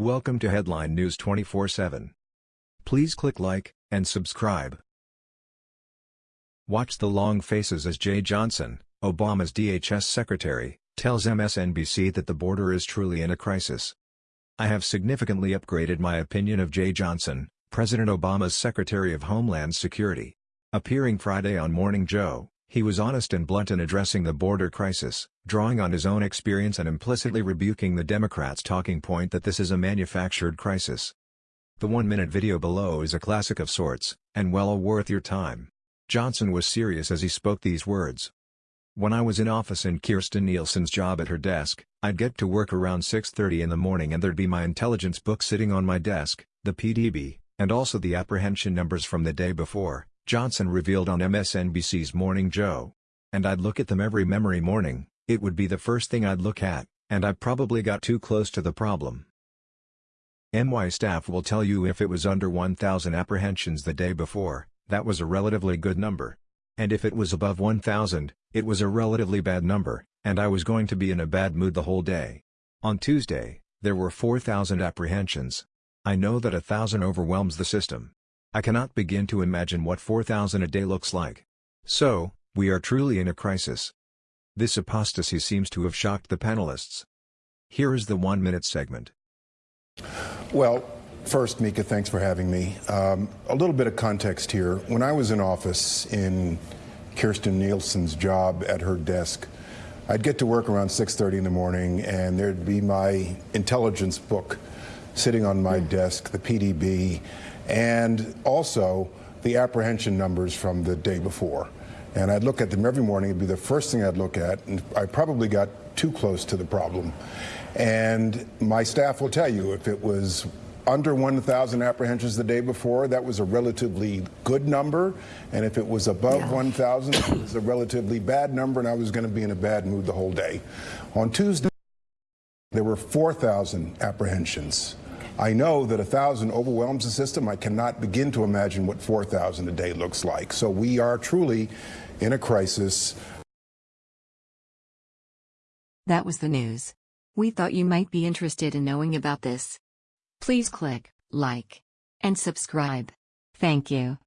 Welcome to Headline News 24/7. Please click like and subscribe. Watch the long faces as Jeh Johnson, Obama's DHS secretary, tells MSNBC that the border is truly in a crisis. I have significantly upgraded my opinion of Jeh Johnson, President Obama's Secretary of Homeland Security. Appearing Friday on Morning Joe, he was honest and blunt in addressing the border crisis, drawing on his own experience and implicitly rebuking the Democrats' talking point that this is a manufactured crisis. The one-minute video below is a classic of sorts, and well worth your time. Johnson was serious as he spoke these words. When I was in office in Kirstjen Nielsen's job at her desk, I'd get to work around 6.30 in the morning and there'd be my intelligence book sitting on my desk, the PDB, and also the apprehension numbers from the day before, Johnson revealed on MSNBC's Morning Joe. And I'd look at them every memory morning, it would be the first thing I'd look at, and I probably got too close to the problem. MY staff will tell you if it was under 1,000 apprehensions the day before, that was a relatively good number. And if it was above 1,000, it was a relatively bad number, and I was going to be in a bad mood the whole day. On Tuesday, there were 4,000 apprehensions. I know that a thousand overwhelms the system. I cannot begin to imagine what 4,000 a day looks like. So, we are truly in a crisis. This apostasy seems to have shocked the panelists. Here is the one-minute segment. Well, first, Mika, thanks for having me. Um, a little bit of context here. When I was in office in Kirstjen Nielsen's job at her desk, I'd get to work around 6.30 in the morning, and there'd be my intelligence book sitting on my desk, the PDB, and also the apprehension numbers from the day before. And I'd look at them every morning. It'd be the first thing I'd look at. And I probably got too close to the problem. And my staff will tell you if it was under 1,000 apprehensions the day before, that was a relatively good number. And if it was above yeah. 1,000, it was a relatively bad number, and I was going to be in a bad mood the whole day. On Tuesday, there were 4,000 apprehensions. I know that 1,000 overwhelms the system. I cannot begin to imagine what 4,000 a day looks like. So we are truly in a crisis. That was the news. We thought you might be interested in knowing about this. Please click like and subscribe. Thank you.